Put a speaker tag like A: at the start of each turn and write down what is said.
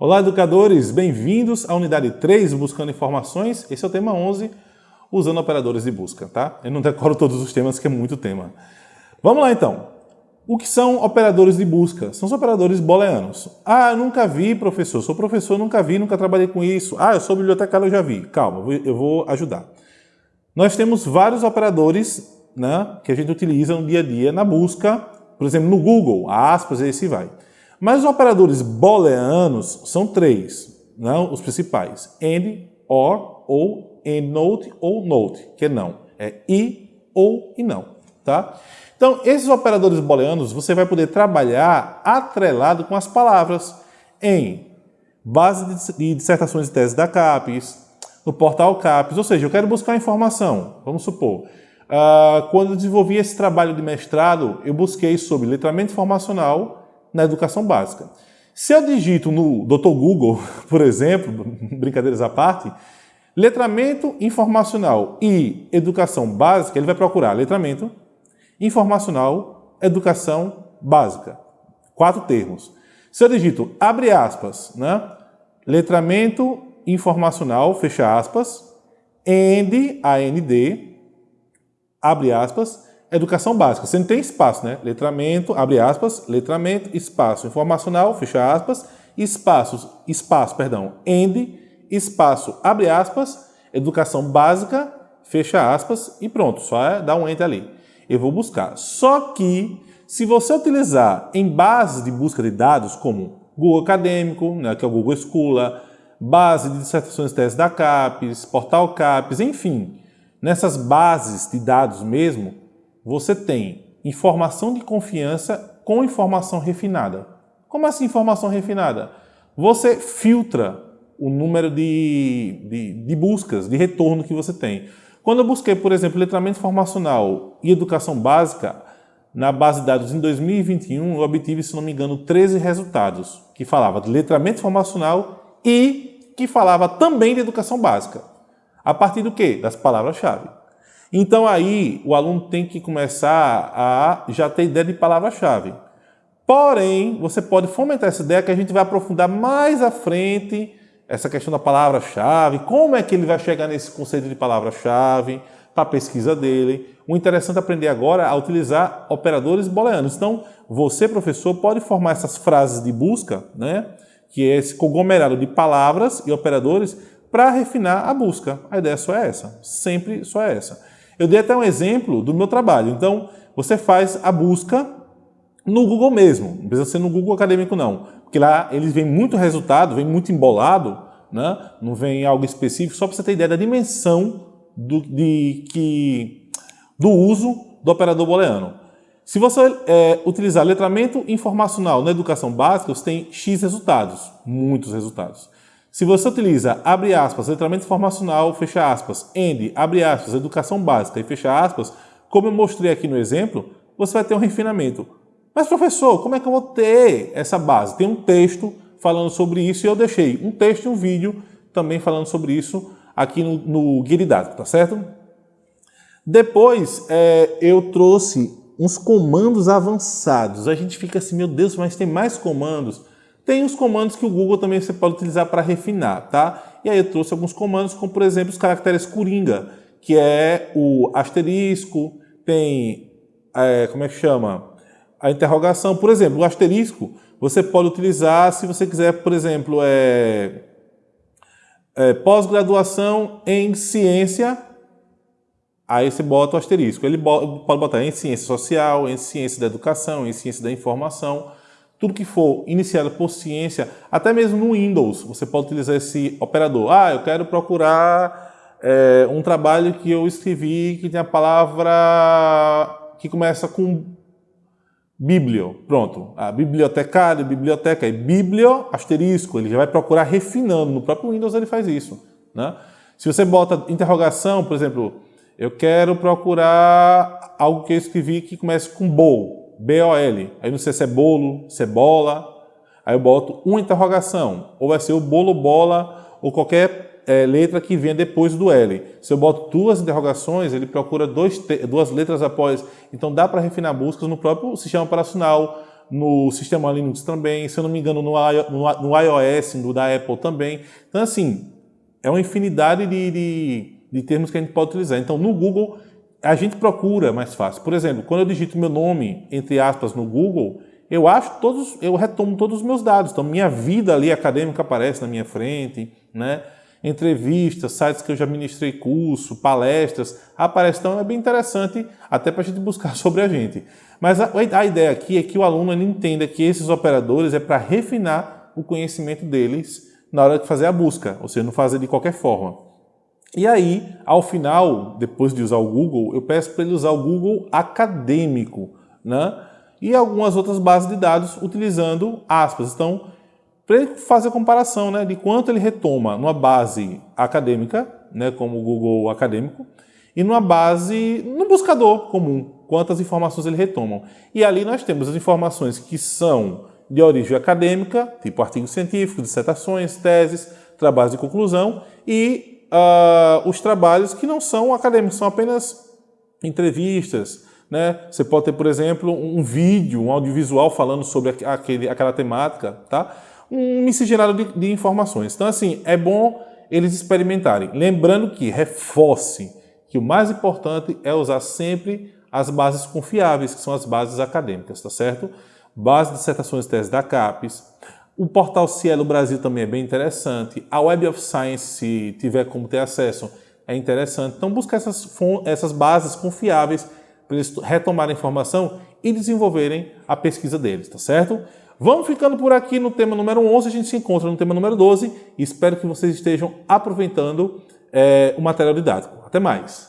A: Olá, educadores! Bem-vindos à unidade 3, Buscando Informações. Esse é o tema 11, usando operadores de busca, tá? Eu não decoro todos os temas, que é muito tema. Vamos lá, então. O que são operadores de busca? São os operadores booleanos. Ah, eu nunca vi, professor. Sou professor, nunca vi, nunca trabalhei com isso. Ah, eu sou bibliotecário, eu já vi. Calma, eu vou ajudar. Nós temos vários operadores né, que a gente utiliza no dia a dia na busca, por exemplo, no Google, aspas, e se vai. Mas os operadores booleanos são três, não né, os principais. AND, OR, ou EndNote ou NOTE, que é não. É e, ou e não. Tá? Então, esses operadores booleanos você vai poder trabalhar atrelado com as palavras em base de dissertações e teses da CAPES, no portal CAPES, ou seja, eu quero buscar informação, vamos supor. Uh, quando eu desenvolvi esse trabalho de mestrado, eu busquei sobre letramento informacional na educação básica. Se eu digito no Dr. Google, por exemplo, brincadeiras à parte, letramento informacional e educação básica, ele vai procurar letramento, informacional, educação básica. Quatro termos. Se eu digito, abre aspas, né? letramento informacional, fecha aspas, AND, AND, abre aspas, educação básica. Você não tem espaço, né? Letramento, abre aspas, letramento, espaço informacional, fecha aspas, espaços, espaço, perdão, end, espaço, abre aspas, educação básica, fecha aspas e pronto, só é dar um enter ali. Eu vou buscar. Só que, se você utilizar em bases de busca de dados, como Google Acadêmico, né, que é o Google Scholar, base de dissertações e teses da CAPES, portal CAPES, enfim, nessas bases de dados mesmo, você tem informação de confiança com informação refinada. Como assim informação refinada? Você filtra o número de, de, de, buscas, de retorno que você tem. Quando eu busquei, por exemplo, letramento informacional e educação básica, na base de dados em 2021, eu obtive, se não me engano, 13 resultados, que falava de letramento informacional e que falava também de educação básica. A partir do quê? Das palavras-chave. Então aí o aluno tem que começar a já ter ideia de palavra-chave. Porém, você pode fomentar essa ideia que a gente vai aprofundar mais à frente essa questão da palavra-chave, como é que ele vai chegar nesse conceito de palavra-chave para a pesquisa dele. O interessante é aprender agora a utilizar operadores booleanos. Então, você, professor, pode formar essas frases de busca, né, que é esse conglomerado de palavras e operadores, para refinar a busca. A ideia só é essa, sempre só é essa. Eu dei até um exemplo do meu trabalho. Então, você faz a busca no Google mesmo, não precisa ser no Google Acadêmico não, porque lá eles vêm muito resultado, vem muito embolado, né? não vem algo específico, só para você ter ideia da dimensão do, de, que, do uso do operador booleano. Se você é, utilizar letramento informacional na educação básica, você tem X resultados, muitos resultados. Se você utiliza, abre aspas, letramento informacional, fecha aspas, END, abre aspas, educação básica e fecha aspas, como eu mostrei aqui no exemplo, você vai ter um refinamento. Mas professor, como é que eu vou ter essa base? Tem um texto falando sobre isso e eu deixei um texto e um vídeo também falando sobre isso aqui no, no guia didático, tá certo? Depois é, eu trouxe uns comandos avançados. A gente fica assim, meu Deus, mas tem mais comandos. Tem os comandos que o Google também você pode utilizar para refinar, tá? E aí eu trouxe alguns comandos, como por exemplo os caracteres Coringa, que é o asterisco, tem, é, como é que chama? A interrogação. Por exemplo, o asterisco você pode utilizar se você quiser, por exemplo, é, é pós-graduação em ciência, aí você bota o asterisco. Ele pode botar em ciência social, em ciência da educação, em ciência da informação, tudo que for iniciado por ciência, até mesmo no Windows, você pode utilizar esse operador. Ah, eu quero procurar é, um trabalho que eu escrevi que tem a palavra que começa com biblio. Pronto, a bibliotecário, biblioteca, é biblio, asterisco, ele já vai procurar refinando. No próprio Windows ele faz isso. Né? Se você bota interrogação, por exemplo, eu quero procurar algo que eu escrevi que comece com bowl. B-O-L. Aí não sei se é bolo, se é. Aí eu boto uma interrogação. Ou vai ser o bolo, bola, ou qualquer é, letra que venha depois do L. Se eu boto duas interrogações, ele procura dois, duas letras após. Então dá para refinar buscas no próprio sistema operacional, no sistema Linux também, se eu não me engano, no, no, no iOS, no da Apple também. Então, assim, é uma infinidade de, de, de termos que a gente pode utilizar. Então, no Google, a gente procura mais fácil. Por exemplo, quando eu digito meu nome, entre aspas, no Google, eu acho todos, eu retomo todos os meus dados. Então, minha vida ali acadêmica aparece na minha frente, né? Entrevistas, sites que eu já ministrei curso, palestras, aparece. Então, é bem interessante até para a gente buscar sobre a gente. Mas a, a ideia aqui é que o aluno entenda que esses operadores é para refinar o conhecimento deles na hora de fazer a busca, ou seja, não fazer de qualquer forma. E aí, ao final, depois de usar o Google, eu peço para ele usar o Google acadêmico, né? E algumas outras bases de dados utilizando aspas. Então, para ele fazer a comparação né, de quanto ele retoma numa base acadêmica, né, como o Google acadêmico, e numa base, no buscador comum, quantas informações ele retoma. E ali nós temos as informações que são de origem acadêmica, tipo artigos científicos, dissertações, teses, trabalhos de conclusão, e uh, os trabalhos que não são acadêmicos, são apenas entrevistas. Né? Você pode ter, por exemplo, um vídeo, um audiovisual falando sobre aquele, aquela temática, tá? um miscigenado de, de informações. Então, assim, é bom eles experimentarem. Lembrando que, reforce, que o mais importante é usar sempre as bases confiáveis, que são as bases acadêmicas, tá certo? Base de dissertações e teses da CAPES. O portal Cielo Brasil também é bem interessante. A Web of Science, se tiver como ter acesso, é interessante. Então, buscar essas, essas bases confiáveis para eles retomarem a informação e desenvolverem a pesquisa deles, tá certo? Vamos ficando por aqui no tema número 11, a gente se encontra no tema número 12 e espero que vocês estejam aproveitando é, o material didático. Até mais!